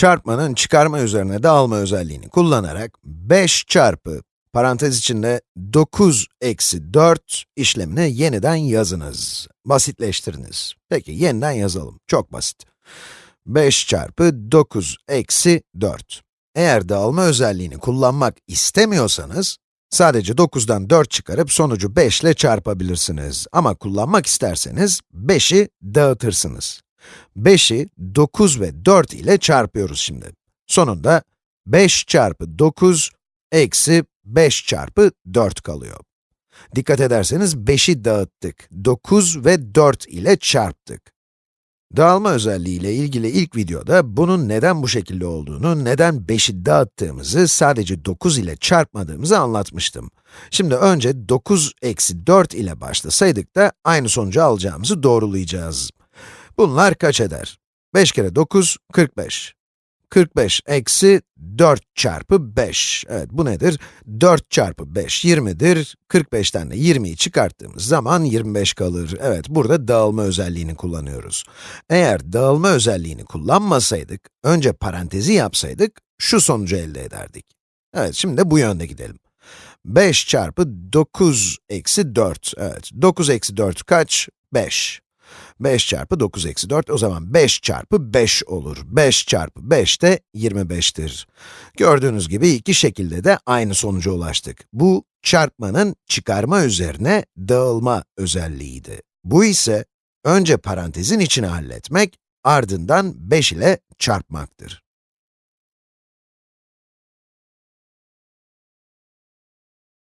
çarpmanın çıkarma üzerine dağılma özelliğini kullanarak 5 çarpı parantez içinde 9 eksi 4 işlemini yeniden yazınız. Basitleştiriniz. Peki yeniden yazalım. Çok basit. 5 çarpı 9 eksi 4. Eğer dağılma özelliğini kullanmak istemiyorsanız, sadece 9'dan 4 çıkarıp sonucu 5 ile çarpabilirsiniz. Ama kullanmak isterseniz 5'i dağıtırsınız. 5'i 9 ve 4 ile çarpıyoruz şimdi. Sonunda 5 çarpı 9 eksi 5 çarpı 4 kalıyor. Dikkat ederseniz 5'i dağıttık. 9 ve 4 ile çarptık. Dağılma özelliği ile ilgili ilk videoda bunun neden bu şekilde olduğunu, neden 5'i dağıttığımızı, sadece 9 ile çarpmadığımızı anlatmıştım. Şimdi önce 9 eksi 4 ile başlasaydık da aynı sonucu alacağımızı doğrulayacağız. Bunlar kaç eder? 5 kere 9, 45. 45 eksi 4 çarpı 5. Evet, bu nedir? 4 çarpı 5, 20'dir. 45'ten de 20'yi çıkarttığımız zaman 25 kalır. Evet, burada dağılma özelliğini kullanıyoruz. Eğer dağılma özelliğini kullanmasaydık, önce parantezi yapsaydık, şu sonucu elde ederdik. Evet, şimdi de bu yönde gidelim. 5 çarpı 9 eksi 4. Evet, 9 eksi 4 kaç? 5. 5 çarpı 9 eksi 4, o zaman 5 çarpı 5 olur. 5 çarpı 5 de 25'tir. Gördüğünüz gibi iki şekilde de aynı sonuca ulaştık. Bu, çarpmanın çıkarma üzerine dağılma özelliğiydi. Bu ise, önce parantezin içine halletmek, ardından 5 ile çarpmaktır.